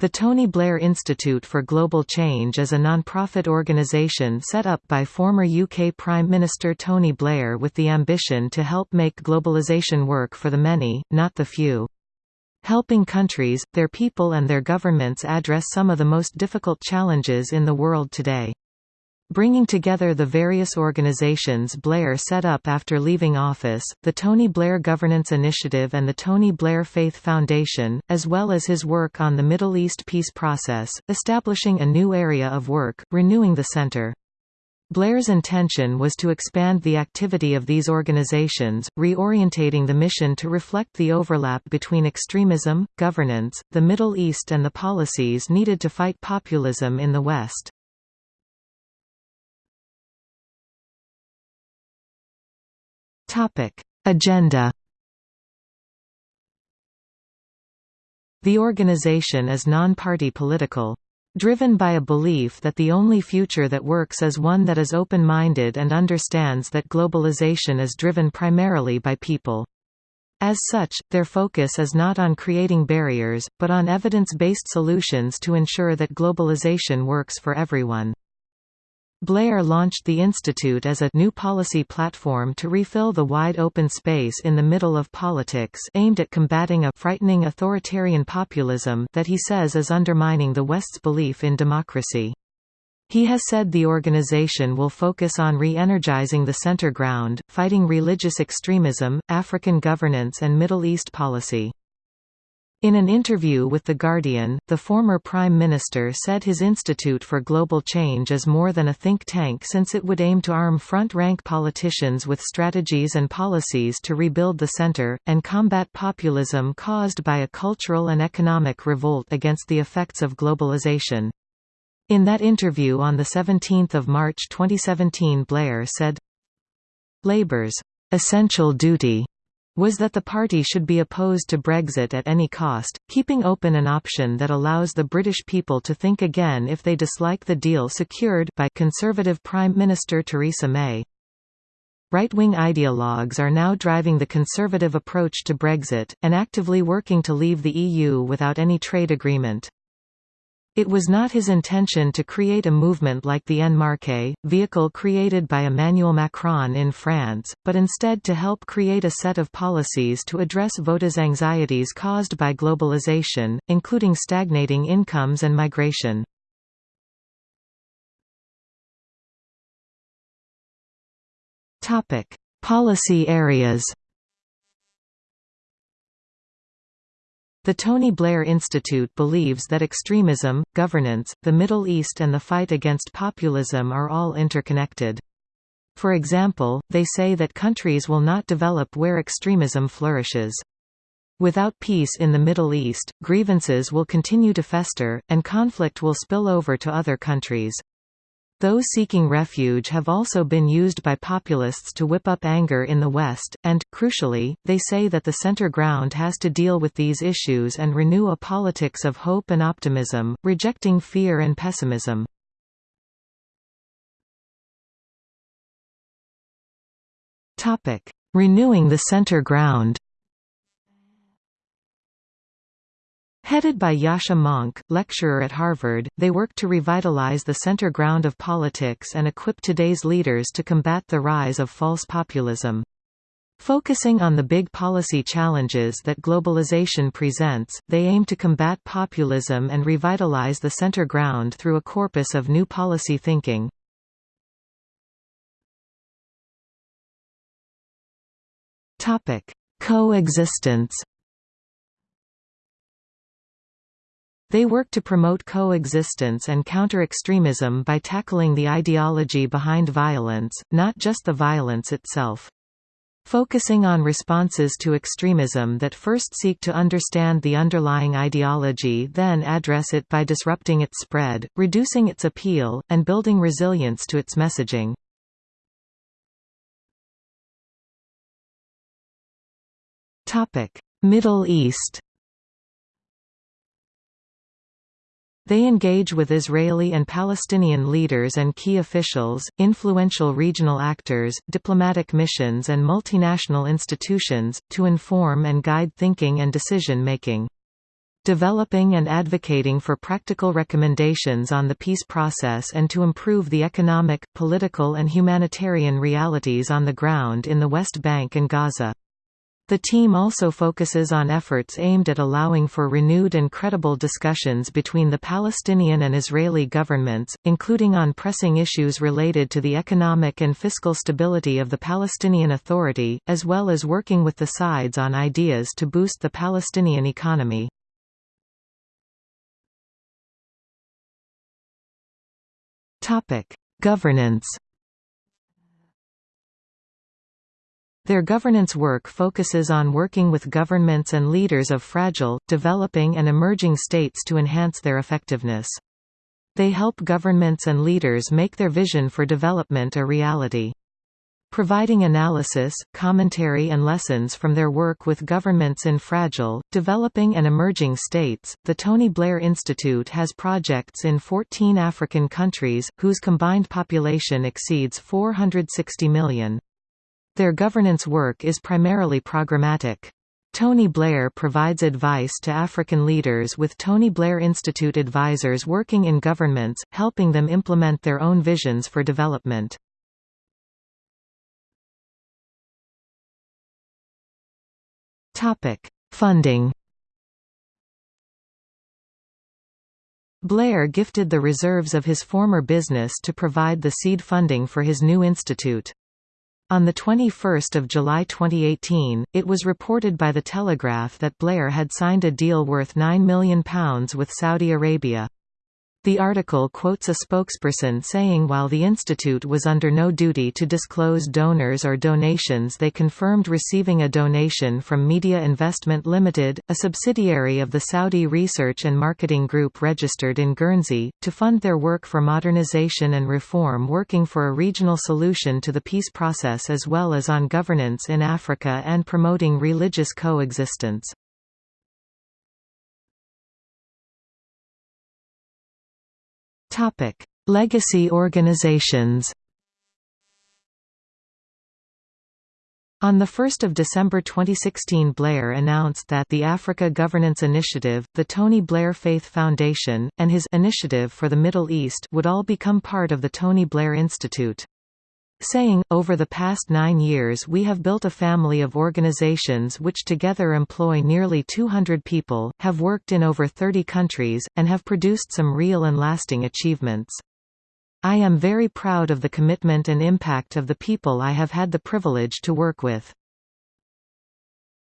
The Tony Blair Institute for Global Change is a non-profit organisation set up by former UK Prime Minister Tony Blair with the ambition to help make globalisation work for the many, not the few. Helping countries, their people and their governments address some of the most difficult challenges in the world today. Bringing together the various organizations Blair set up after leaving office, the Tony Blair Governance Initiative and the Tony Blair Faith Foundation, as well as his work on the Middle East peace process, establishing a new area of work, renewing the center. Blair's intention was to expand the activity of these organizations, reorientating the mission to reflect the overlap between extremism, governance, the Middle East and the policies needed to fight populism in the West. Topic: Agenda. The organization is non-party political. Driven by a belief that the only future that works is one that is open-minded and understands that globalization is driven primarily by people. As such, their focus is not on creating barriers, but on evidence-based solutions to ensure that globalization works for everyone. Blair launched the Institute as a new policy platform to refill the wide open space in the middle of politics aimed at combating a frightening authoritarian populism that he says is undermining the West's belief in democracy. He has said the organization will focus on re-energizing the center ground, fighting religious extremism, African governance and Middle East policy. In an interview with The Guardian, the former Prime Minister said his Institute for Global Change is more than a think tank since it would aim to arm front-rank politicians with strategies and policies to rebuild the centre, and combat populism caused by a cultural and economic revolt against the effects of globalization. In that interview on 17 March 2017 Blair said, Labour's essential duty was that the party should be opposed to Brexit at any cost, keeping open an option that allows the British people to think again if they dislike the deal secured by Conservative Prime Minister Theresa May. Right-wing ideologues are now driving the Conservative approach to Brexit, and actively working to leave the EU without any trade agreement. It was not his intention to create a movement like the En Marche, vehicle created by Emmanuel Macron in France, but instead to help create a set of policies to address voters' anxieties caused by globalization, including stagnating incomes and migration. Policy areas The Tony Blair Institute believes that extremism, governance, the Middle East and the fight against populism are all interconnected. For example, they say that countries will not develop where extremism flourishes. Without peace in the Middle East, grievances will continue to fester, and conflict will spill over to other countries. Those seeking refuge have also been used by populists to whip up anger in the West, and, crucially, they say that the center ground has to deal with these issues and renew a politics of hope and optimism, rejecting fear and pessimism. Renewing the center ground Headed by Yascha Mounk, lecturer at Harvard, they work to revitalize the center ground of politics and equip today's leaders to combat the rise of false populism. Focusing on the big policy challenges that globalization presents, they aim to combat populism and revitalize the center ground through a corpus of new policy thinking. Coexistence They work to promote coexistence and counter extremism by tackling the ideology behind violence, not just the violence itself. Focusing on responses to extremism that first seek to understand the underlying ideology then address it by disrupting its spread, reducing its appeal, and building resilience to its messaging. Middle East They engage with Israeli and Palestinian leaders and key officials, influential regional actors, diplomatic missions and multinational institutions, to inform and guide thinking and decision-making. developing and advocating for practical recommendations on the peace process and to improve the economic, political and humanitarian realities on the ground in the West Bank and Gaza. The team also focuses on efforts aimed at allowing for renewed and credible discussions between the Palestinian and Israeli governments, including on pressing issues related to the economic and fiscal stability of the Palestinian Authority, as well as working with the sides on ideas to boost the Palestinian economy. Governance Their governance work focuses on working with governments and leaders of fragile, developing and emerging states to enhance their effectiveness. They help governments and leaders make their vision for development a reality. Providing analysis, commentary and lessons from their work with governments in fragile, developing and emerging states, the Tony Blair Institute has projects in 14 African countries, whose combined population exceeds 460 million. Their governance work is primarily programmatic. Tony Blair provides advice to African leaders with Tony Blair Institute advisors working in governments, helping them implement their own visions for development. Funding Blair gifted the reserves of his former business to provide the seed funding for his new institute. On 21 July 2018, it was reported by The Telegraph that Blair had signed a deal worth £9 million with Saudi Arabia. The article quotes a spokesperson saying while the institute was under no duty to disclose donors or donations they confirmed receiving a donation from Media Investment Limited, a subsidiary of the Saudi Research and Marketing Group registered in Guernsey, to fund their work for modernization and reform working for a regional solution to the peace process as well as on governance in Africa and promoting religious coexistence. Topic: Legacy organizations. On 1 December 2016 Blair announced that the Africa Governance Initiative, the Tony Blair Faith Foundation, and his Initiative for the Middle East would all become part of the Tony Blair Institute saying, over the past nine years we have built a family of organizations which together employ nearly 200 people, have worked in over 30 countries, and have produced some real and lasting achievements. I am very proud of the commitment and impact of the people I have had the privilege to work with.